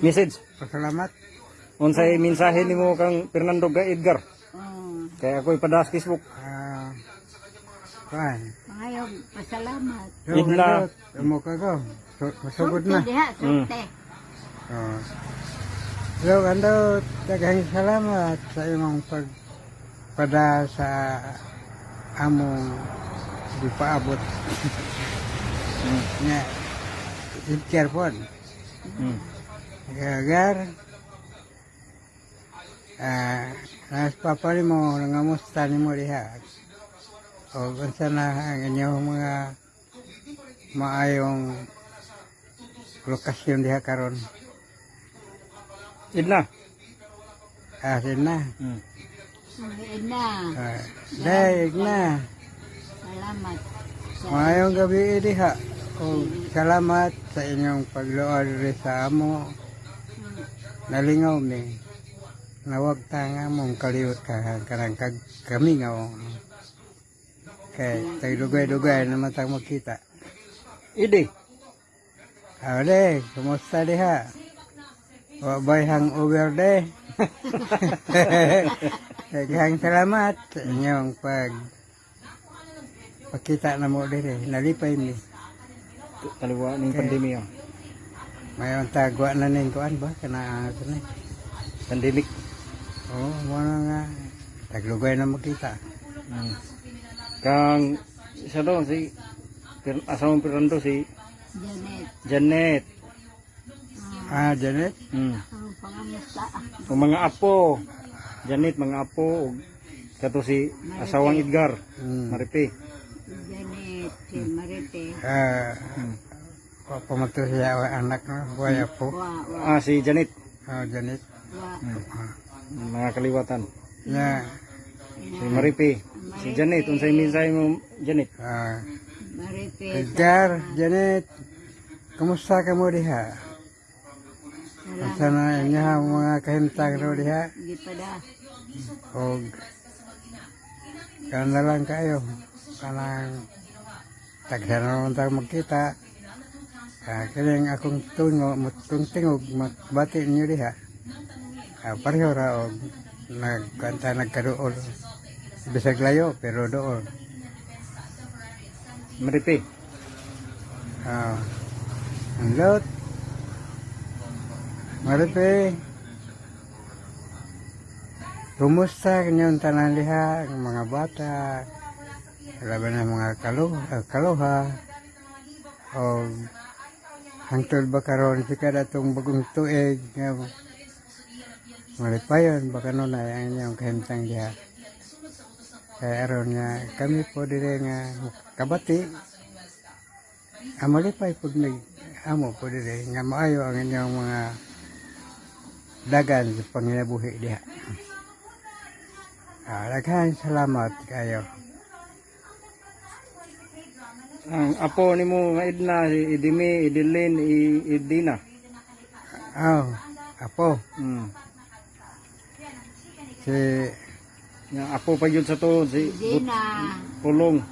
Message. Pasalamat. Unsay mensahe nimo kang Fernando ga Edgar? Oh, Kaya ako'y padas Facebook. Ah, kuan. ngayon, pasalamat. Idla. Amo ka ko. Su- Masugod na. sorte. Oh. Yo, gandot. Daghang salamat sa imong pagpada sa among di paabot. Nga. Itker po. Hmm. Gagar. Ah, nas papa ni mo nangamusta ni mo diha. O unsa na ang inyong mga maayong lokasyon diha karon. Idna. Asin na. Hmm. Ah, na. salamat. Sa Maayong gabi diha. O salamat sa inyong pagluod rin sa amo. Nalingaw mi. Nawag ta nga mong kaliwat ka karang kag kami nga. Kay tagdugay-dugay na matang makita. Idi. Ade, kumusta diha? Wa bay hangover de. Daghang salamat sa inyong pag pakita na mo dire. Nalipay mi. Taliwa ning pandemya. Mayon tagwa na ning kuan ba kana ano ni. Pandemic. Oh, mo nga. Taglugay na makita. Hmm. Kang isa daw si asawang Fernando si Janet, Janet. Ah, Janet. Hmm. ang mga apo. Janet mga apo ug kato si asawang Edgar. Hmm. Maripi. Janet, si Marite. Ah, Hmm. Pamato siya wa anak no, waya po. Ah si Janet. Oh, Janet. wa. Mga kaliwatan. Ya, Si Maripi. Si unsay mo Janet? ah, Marite. Edgar, Janet. Kumusta ka mo diha? Mga kahimtang ro diha? Gipada. O kana lang kayo. Kanang magkita. Ah, kiling akong tungo, mutong tingog, bati niyo diha. Ah, pareho ra o nagkanta nagkaroon. Bisag layo, pero doon. Maripi. Ah, ang lot. Maripe. Kumusta kanyang tanan liha, ang mga bata, laban ng mga kaluha, kaluha, o hangtod ba karon si kada itong bagong tuig, nga, maripayon, baka nun ay ang inyong kahimtang liha. Kaya aron nga, kami po dire nga kabati, amalipay po nag amo po dire nga maayo ang inyong mga dagan sa panginabuhi diha. Ah, daghan salamat kayo. Ang apo nimo nga Edna si Idimi, Idilin, I- Idina. Aw, apo, Hmm. si Nga apo pa yun sa to si Dina. Pulong.